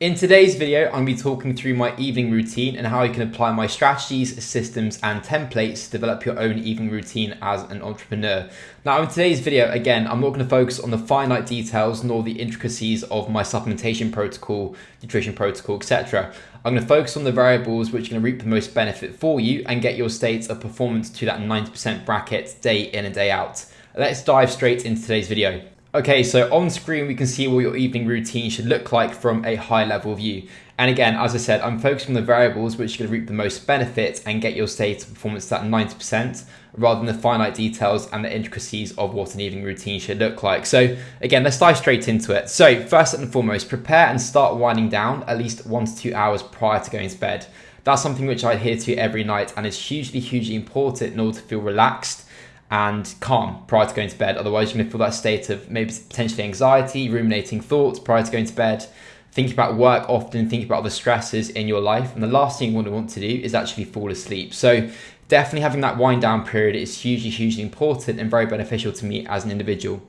In today's video, I'm going to be talking through my evening routine and how you can apply my strategies, systems, and templates to develop your own evening routine as an entrepreneur. Now, in today's video, again, I'm not going to focus on the finite details nor the intricacies of my supplementation protocol, nutrition protocol, etc. I'm going to focus on the variables which are going to reap the most benefit for you and get your state of performance to that 90% bracket day in and day out. Let's dive straight into today's video. Okay, so on screen we can see what your evening routine should look like from a high level view. And again, as I said, I'm focusing on the variables which are going to reap the most benefit and get your state of performance to that 90% rather than the finite details and the intricacies of what an evening routine should look like. So again, let's dive straight into it. So first and foremost, prepare and start winding down at least one to two hours prior to going to bed. That's something which I adhere to every night and is hugely, hugely important in order to feel relaxed and calm prior to going to bed. Otherwise, you're going to feel that state of maybe potentially anxiety, ruminating thoughts prior to going to bed, thinking about work often, thinking about the stresses in your life. And the last thing you want to want to do is actually fall asleep. So, definitely having that wind down period is hugely, hugely important and very beneficial to me as an individual.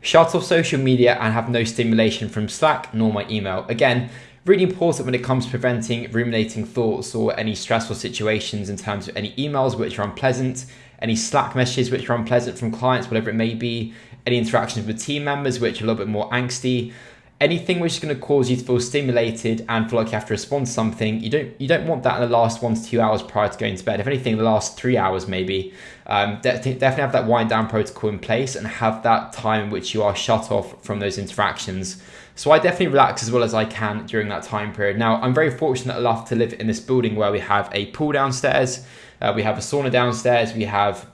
Shut off social media and have no stimulation from Slack nor my email. Again, really important when it comes to preventing ruminating thoughts or any stressful situations in terms of any emails which are unpleasant any Slack messages which are unpleasant from clients, whatever it may be, any interactions with team members which are a little bit more angsty, anything which is going to cause you to feel stimulated and feel like you have to respond to something. You don't you don't want that in the last one to two hours prior to going to bed. If anything, the last three hours maybe. Um, definitely have that wind down protocol in place and have that time in which you are shut off from those interactions. So I definitely relax as well as I can during that time period. Now I'm very fortunate enough to live in this building where we have a pool downstairs. Uh, we have a sauna downstairs. We have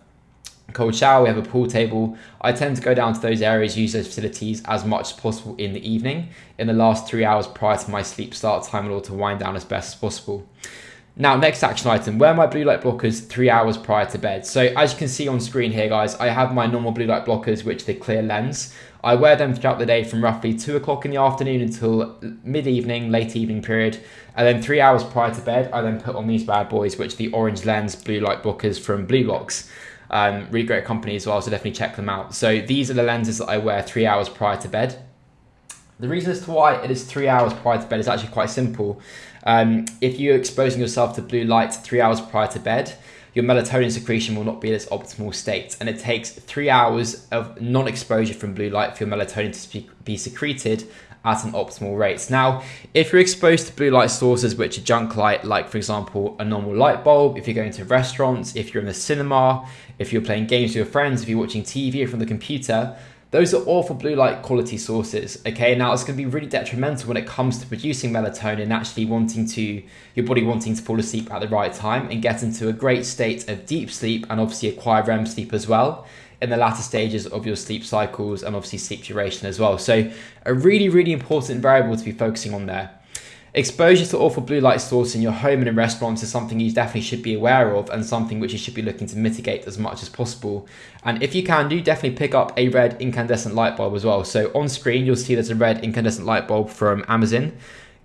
a cold shower. We have a pool table. I tend to go down to those areas, use those facilities as much as possible in the evening, in the last three hours prior to my sleep start time in order to wind down as best as possible. Now, next action item, wear my blue light blockers three hours prior to bed. So as you can see on screen here, guys, I have my normal blue light blockers, which are the clear lens. I wear them throughout the day from roughly two o'clock in the afternoon until mid-evening, late evening period. And then three hours prior to bed, I then put on these bad boys, which are the orange lens blue light blockers from BLUblox. Um, really great company as well, so definitely check them out. So these are the lenses that I wear three hours prior to bed. The reason as to why it is three hours prior to bed is actually quite simple. Um, if you're exposing yourself to blue light three hours prior to bed, your melatonin secretion will not be in its optimal state. And it takes three hours of non exposure from blue light for your melatonin to be secreted at an optimal rate. Now, if you're exposed to blue light sources which are junk light, like for example, a normal light bulb, if you're going to restaurants, if you're in the cinema, if you're playing games with your friends, if you're watching TV from the computer, those are awful blue light quality sources. Okay, now it's going to be really detrimental when it comes to producing melatonin, actually wanting to, your body wanting to fall asleep at the right time and get into a great state of deep sleep and obviously acquire REM sleep as well in the latter stages of your sleep cycles and obviously sleep duration as well. So, a really, really important variable to be focusing on there. Exposure to awful blue light source in your home and in restaurants is something you definitely should be aware of and something which you should be looking to mitigate as much as possible. And if you can do, definitely pick up a red incandescent light bulb as well. So on screen, you'll see there's a red incandescent light bulb from Amazon.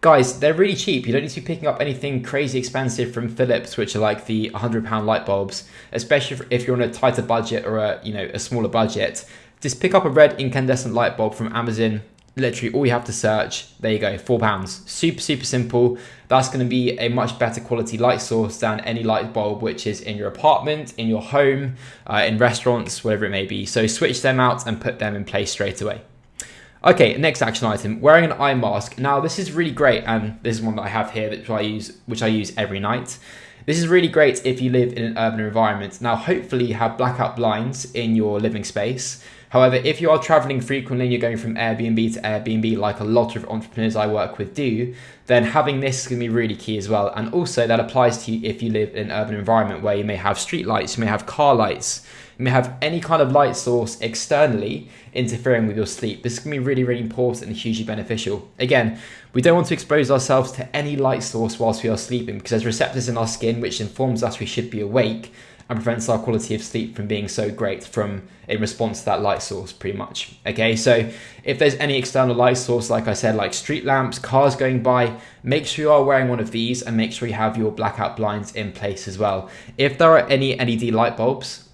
Guys, they're really cheap. You don't need to be picking up anything crazy expensive from Philips, which are like the 100 pound light bulbs, especially if you're on a tighter budget or a, you know, a smaller budget. Just pick up a red incandescent light bulb from Amazon literally all you have to search there you go four pounds. Super super simple. That's going to be a much better quality light source than any light bulb which is in your apartment in your home uh, in restaurants whatever it may be. So switch them out and put them in place straight away. Okay next action item wearing an eye mask. Now this is really great and this is one that i have here which i use which i use every night. This is really great if you live in an urban environment. Now hopefully you have blackout blinds in your living space However, if you are traveling frequently you're going from Airbnb to Airbnb, like a lot of entrepreneurs I work with do, then having this is going to be really key as well. And also, that applies to you if you live in an urban environment where you may have street lights, you may have car lights, you may have any kind of light source externally interfering with your sleep. This can be really, really important and hugely beneficial. Again, we don't want to expose ourselves to any light source whilst we are sleeping because there's receptors in our skin which informs us we should be awake and prevents our quality of sleep from being so great from in response to that light source pretty much. Okay so if there's any external light source like i said like street lamps cars going by make sure you are wearing one of these and make sure you have your blackout blinds in place as well. If there are any led light bulbs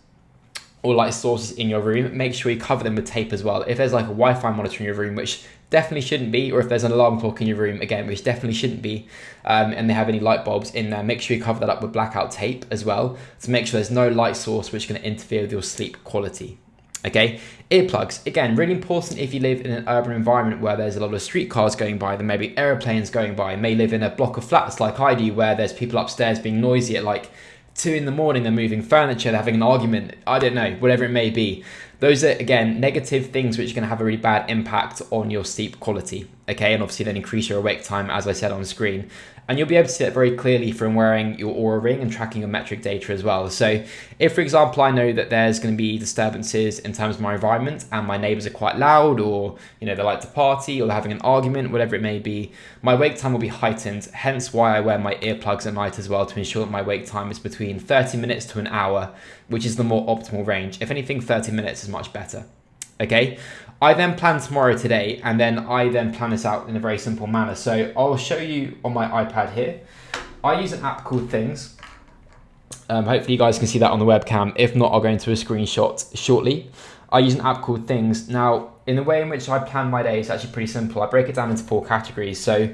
or light sources in your room make sure you cover them with tape as well. If there's like a wi-fi monitor in your room which definitely shouldn't be, or if there's an alarm clock in your room, again, which definitely shouldn't be, um, and they have any light bulbs in there, make sure you cover that up with blackout tape as well to make sure there's no light source which is going to interfere with your sleep quality. Okay, earplugs, again, really important if you live in an urban environment where there's a lot of streetcars going by, there may be aeroplanes going by, you may live in a block of flats like I do where there's people upstairs being noisy at like two in the morning, they're moving furniture, they're having an argument, I don't know, whatever it may be. Those are, again, negative things which are going to have a really bad impact on your sleep quality. Okay, and obviously then increase your awake time, as I said on screen. And you'll be able to see that very clearly from wearing your Oura ring and tracking your metric data as well. So if, for example, I know that there's going to be disturbances in terms of my environment and my neighbors are quite loud or, you know, they like to party or they're having an argument, whatever it may be, my wake time will be heightened. Hence why I wear my earplugs at night as well to ensure that my wake time is between 30 minutes to an hour, which is the more optimal range. If anything, 30 minutes is much better. Okay, I then plan tomorrow today, and then I then plan this out in a very simple manner. So I'll show you on my iPad here. I use an app called Things. Um, hopefully you guys can see that on the webcam. If not, I'll go into a screenshot shortly. I use an app called Things. Now, in the way in which I plan my day, it's actually pretty simple. I break it down into four categories. So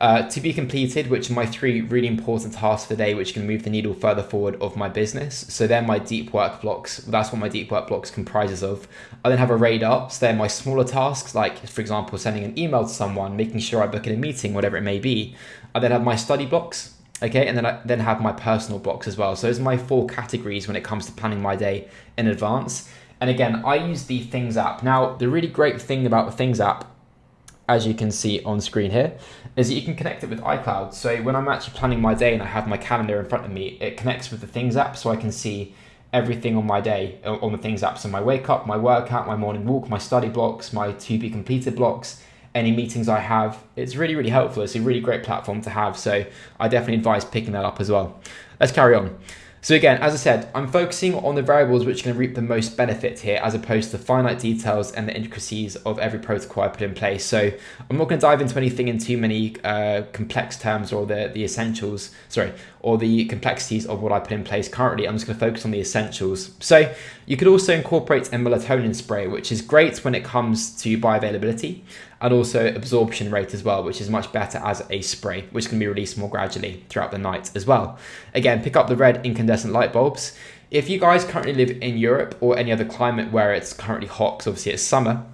uh, to be completed, which are my three really important tasks for the day, which can move the needle further forward of my business. So they're my deep work blocks. That's what my deep work blocks comprises of. I then have a radar. So they're my smaller tasks, like for example, sending an email to someone, making sure I book in a meeting, whatever it may be. I then have my study blocks. Okay, and then I then have my personal blocks as well. So those are my four categories when it comes to planning my day in advance. And again, I use the Things app. Now, the really great thing about the Things app as you can see on screen here, is that you can connect it with iCloud. So when I'm actually planning my day and I have my calendar in front of me, it connects with the Things app so I can see everything on my day uh, on the Things app. So my wake up, my workout, my morning walk, my study blocks, my to be completed blocks, any meetings I have. It's really, really helpful. It's a really great platform to have. So I definitely advise picking that up as well. Let's carry on. So again, as I said, I'm focusing on the variables which can reap the most benefit here as opposed to the finite details and the intricacies of every protocol I put in place. So I'm not going to dive into anything in too many uh, complex terms or the, the essentials, sorry, or the complexities of what I put in place currently. I'm just going to focus on the essentials. So you could also incorporate a melatonin spray, which is great when it comes to bioavailability and also absorption rate as well, which is much better as a spray, which can be released more gradually throughout the night as well. Again, pick up the red incandescent light bulbs. If you guys currently live in Europe or any other climate where it's currently hot, because obviously it's summer,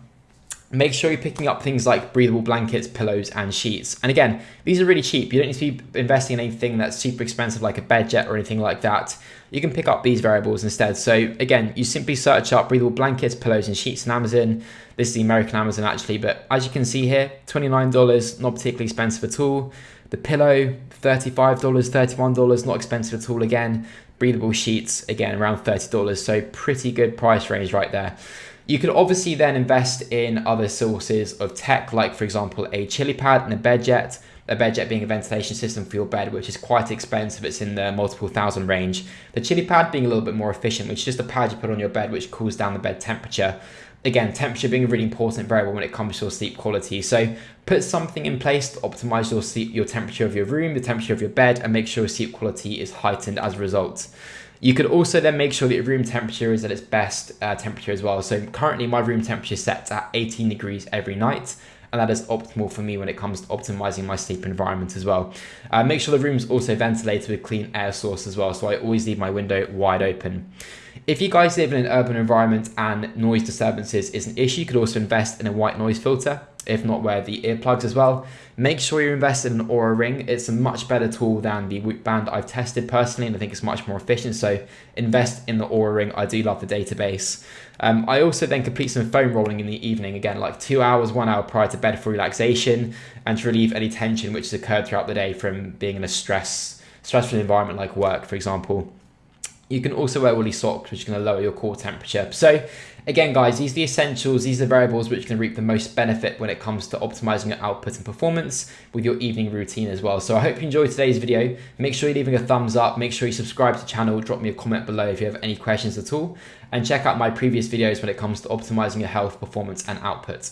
make sure you're picking up things like breathable blankets, pillows, and sheets. And again, these are really cheap. You don't need to be investing in anything that's super expensive like a bed jet or anything like that. You can pick up these variables instead. So again, you simply search up breathable blankets, pillows, and sheets on Amazon. This is the American Amazon actually, but as you can see here, $29, not particularly expensive at all. The pillow, $35, $31, not expensive at all again. Breathable sheets, again, around $30. So pretty good price range right there. You could obviously then invest in other sources of tech, like for example, a chili pad and a bed jet. A bed jet being a ventilation system for your bed, which is quite expensive. It's in the multiple thousand range. The chili pad being a little bit more efficient, which is just a pad you put on your bed, which cools down the bed temperature. Again, temperature being a really important variable when it comes to your sleep quality. So put something in place to optimize your sleep, your temperature of your room, the temperature of your bed, and make sure your sleep quality is heightened as a result. You could also then make sure that your room temperature is at its best uh, temperature as well. So currently my room temperature is set at 18 degrees every night and that is optimal for me when it comes to optimizing my sleep environment as well. Uh, make sure the room's also ventilated with clean air source as well, so I always leave my window wide open. If you guys live in an urban environment and noise disturbances is an issue, you could also invest in a white noise filter if not wear the earplugs as well. Make sure you invest in an Oura Ring. It's a much better tool than the Whoop Band I've tested personally, and I think it's much more efficient. So invest in the Oura Ring. I do love the database. Um, I also then complete some foam rolling in the evening, again, like two hours, one hour prior to bed for relaxation and to relieve any tension which has occurred throughout the day from being in a stress, stressful environment like work, for example. You can also wear woolly socks, which is going to lower your core temperature. So again, guys, these are the essentials. These are the variables which can reap the most benefit when it comes to optimizing your output and performance with your evening routine as well. So I hope you enjoyed today's video. Make sure you're leaving a thumbs up. Make sure you subscribe to the channel. Drop me a comment below if you have any questions at all. And check out my previous videos when it comes to optimizing your health, performance, and output.